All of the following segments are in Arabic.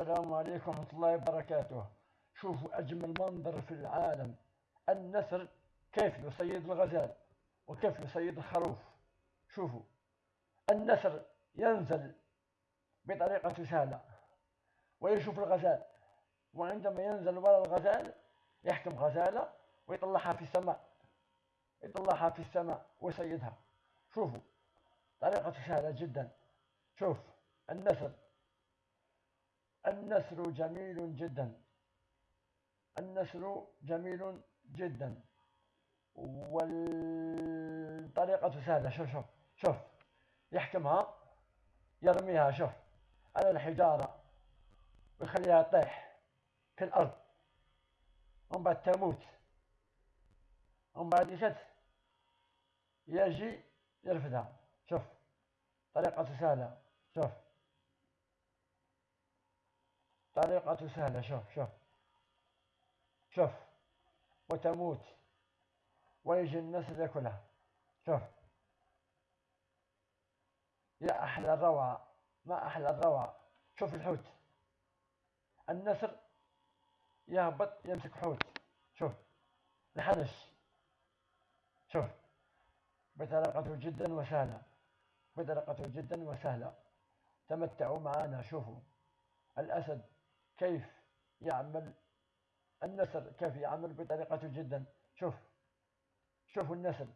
السلام عليكم ورحمة الله وبركاته. شوفوا أجمل منظر في العالم. النسر كيف يصيد الغزال وكيف يصيد الخروف. شوفوا. النسر ينزل بطريقة سهلة. ويشوف الغزال. وعندما ينزل وراء الغزال يحكم غزالة ويطلعها في السماء. يطلعها في السماء ويصيدها. شوفوا. طريقة سهلة جدا. شوف. النسر النسر جميل جدا. النسر جميل جدا. والطريقة سهلة. شوف شوف شوف. يحكمها يرميها شوف. على الحجارة. ويخليها تطيح في الأرض. ومن بعد تموت. ومن بعد يشد. يجي يرفدها. شوف. طريقة سهلة. شوف. طريقة سهلة شوف شوف. شوف. وتموت. ويجي النسل ياكلها شوف. يا أحلى الروعة ما أحلى الروعة شوف الحوت. النسر يهبط يمسك حوت. شوف. الحنش. شوف. بطريقته جدا وسهلة. بطريقته جدا وسهلة. تمتعوا معنا شوفوا. الأسد. كيف يعمل النسر كيف يعمل بطريقته جدا؟ شوف شوفوا النسر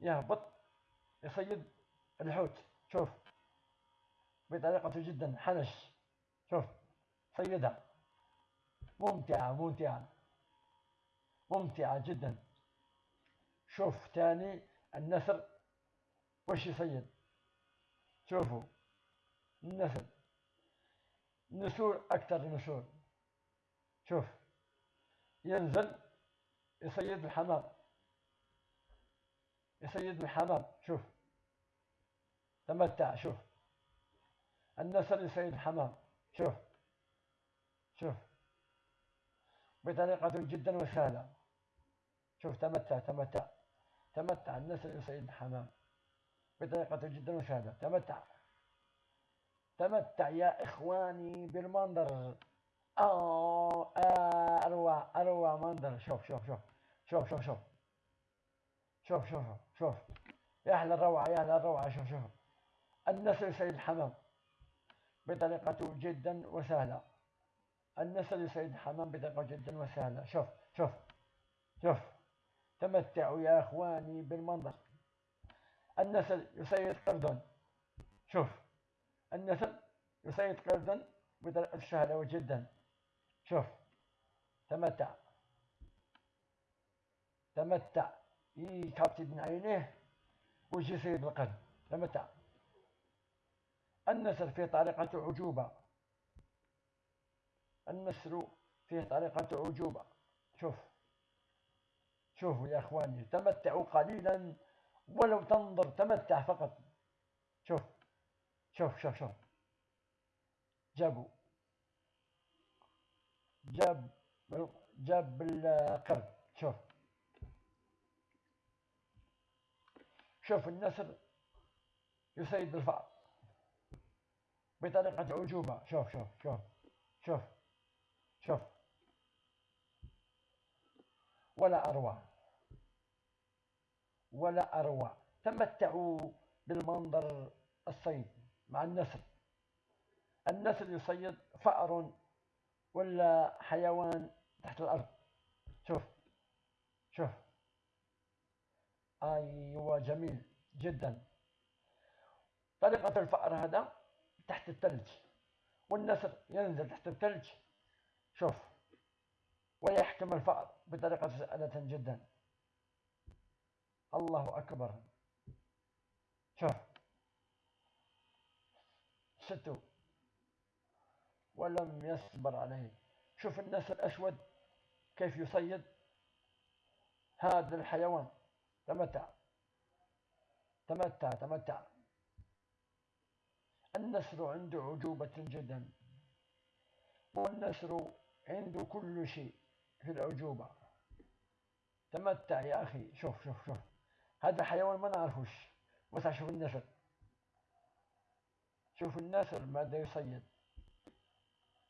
يهبط يصيد الحوت. شوف بطريقته جدا. حنش. شوف صيدها. ممتعة ممتعة. ممتعة جدا. شوف تاني النسر وش يصيد؟ شوفوا النسر نسور أكثر نسور شوف ينزل يصيد الحمام. يصيد الحمام. شوف. تمتع. شوف. النسر يصيد الحمام. شوف. شوف. بطريقة جدا وسهلة. شوف تمتع تمتع. تمتع. النسر يصيد الحمام. بطريقة جدا وسهلة. تمتع. تمتع يا إخواني بالمنظر. آه, آه أروع أروع منظر. شوف شوف شوف شوف شوف شوف. شوف شوف شوف يا أحلى الروعة يا أحلى الروعة. شوف شوف. النسر يصيد الحمام بطريقة جدا وسهلة. النسر يصيد الحمام بطريقة جدا وسهلة. شوف شوف شوف. تمتعوا يا إخواني بالمنظر. النسر يصيد قردون. شوف. النسر يصيد قردون بطريقة سهلة جدا. شوف تمتع. تمتع. يكابتي من عينيه ويجي يصيد القرد تمتع. النسر في طريقة عجوبة النسر فيه طريقة عجوبة شوف. شوفوا يا إخواني تمتعوا قليلا ولو تنظر تمتع فقط. شوف. شوف شوف شوف. جابوا جاب جاب القرد شوف. شوف النسر يصيد الفأر. بطريقة عجوبة. شوف شوف شوف شوف شوف. ولا أروع. ولا أروع. تمتعوا بالمنظر الصيد. مع النسر النسر يصيد فأر ولا حيوان تحت الأرض. شوف شوف. أيوة جميل جدا. طريقة الفأر هذا تحت الثلج والنسر ينزل تحت الثلج. شوف ويحكم الفأر بطريقة سهلة جدا. الله أكبر. شوف. ستو ولم يصبر عليه. شوف النسر الأسود كيف يصيد. هذا الحيوان تمتع. تمتع تمتع. النسر عنده عجوبة جدا. والنسر عنده كل شيء في العجوبة. تمتع يا أخي. شوف شوف شوف. هذا حيوان ما نعرفوش. بس شوف النسر. شوف النسر ماذا يصيد.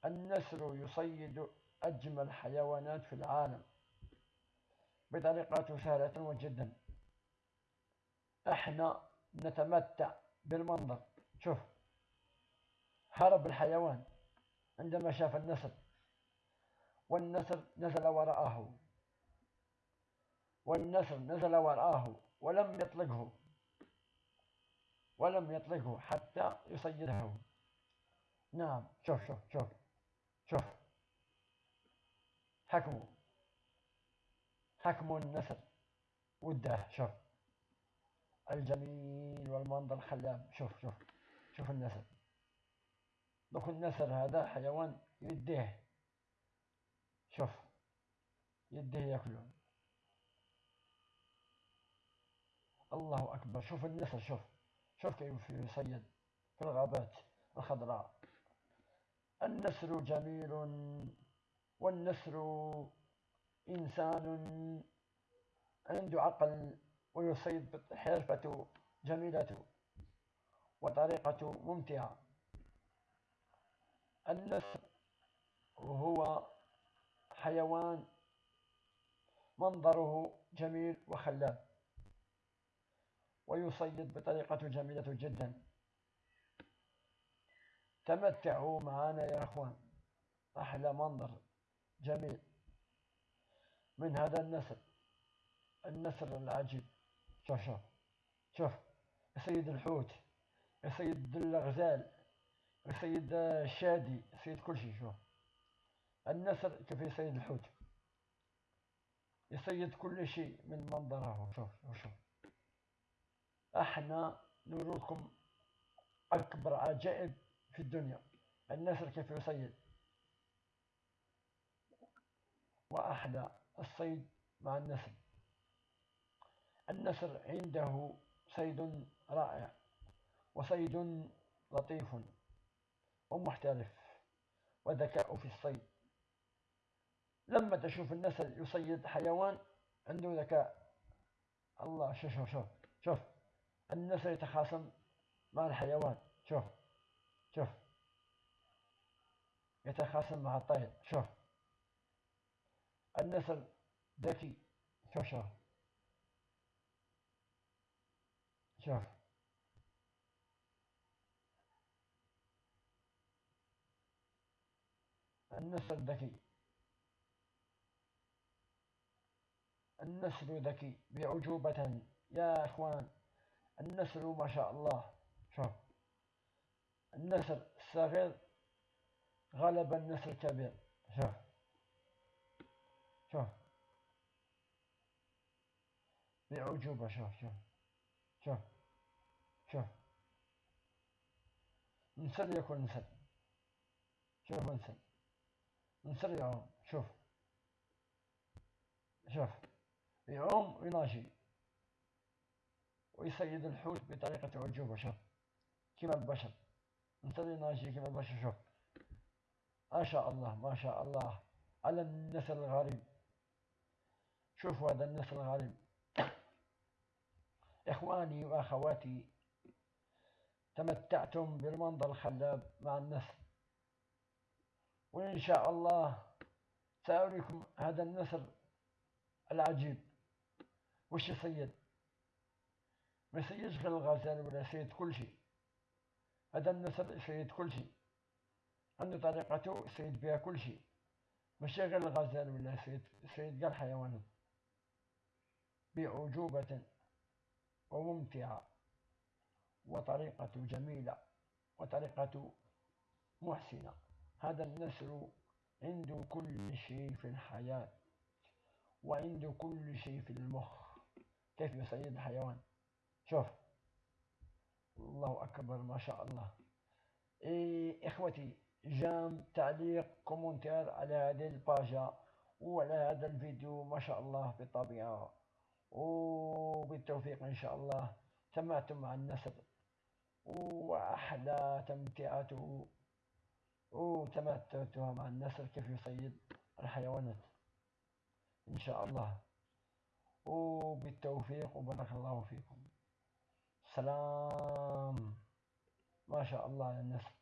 النسر يصيد أجمل حيوانات في العالم بطريقة سهلة جدا إحنا نتمتع بالمنظر. شوف هرب الحيوان عندما شاف النسر والنسر نزل وراءه والنسر نزل وراءه ولم يطلقه. ولم يطلقه حتى يصيده. نعم شوف شوف شوف شوف. حكمه حكم النسر وده شوف. الجميل والمنظر الخلاب. شوف شوف شوف النسر دوك النسر هذا حيوان يديه. شوف يديه ياكلون الله أكبر. شوف النسر شوف. كيف يصيد في الغابات الخضراء. النسر جميل والنسر إنسان. عنده عقل ويصيد حرفة جميلة وطريقة ممتعة. النسر هو حيوان منظره جميل وخلاب. ويصيد بطريقة جميلة جدا. تمتعوا معنا يا أخوان. أحلى منظر جميل. من هذا النسر النسر العجيب. شوف شوف شوف يصيد الحوت يصيد الغزال يصيد الشادي يصيد كل شيء. شوف النسر كيف يصيد الحوت؟ يصيد كل شيء من منظره. شوف شوف. إحنا نوريكم اكبر عجائب في الدنيا. النسر كيف يصيد؟ واحلى الصيد مع النسر. النسر عنده صيد رائع وصيد لطيف ومحترف وذكاء في الصيد. لما تشوف النسر يصيد حيوان عنده ذكاء. الله شوف شوف شوف شوف. النسر يتخاصم مع الحيوان. شوف شوف. يتخاصم مع الطير شوف. النسر ذكي. شوف شوف. شوف. النسر ذكي. النسر ذكي بعجوبة. يا إخوان. النسر ما شاء الله. شوف. النسر الصغير غلب النسر الكبير. شوف. شوف. بعجوبة. شوف شوف. شوف. شوف. نسر يكون نسر شوف نسر نسر يعوم شوف. شوف. يعوم ويناشي ويصيد الحوت بطريقة عجوبة شوف كما البشر؟ نسر يناشي كما البشر؟ شوف. ما شاء الله ما شاء الله. على النسل الغريب. شوفوا هذا النسل الغريب. إخواني وأخواتي تمتعتم بالمنظر الخلاب مع النسر وإن شاء الله سأريكم هذا النسر العجيب. وش يصيد ما يصيدش غير الغزال ولا يصيد كل شيء هذا النسر يصيد كل شيء عنده طريقته يصيد بها كل شيء ماشي غير الغزال ولا يصيد يصيد كاع الحيوانات بعجوبة وممتعة. وطريقة جميلة. وطريقة محسنة. هذا النسر عنده كل شيء في الحياة. وعنده كل شيء في المخ. كيف يصيد الحيوان؟ شوف. الله أكبر ما شاء الله. إيه إخوتي جام تعليق كومنتير على هذه الباجة وعلى هذا الفيديو ما شاء الله بالطبيعة وبالتوفيق إن شاء الله. سمعتم مع النسر وأحلى تمتعته وتمتعتها مع النسر كيف يصيد الحيوانات. إن شاء الله. وبالتوفيق وبارك الله فيكم. سلام ما شاء الله على النسر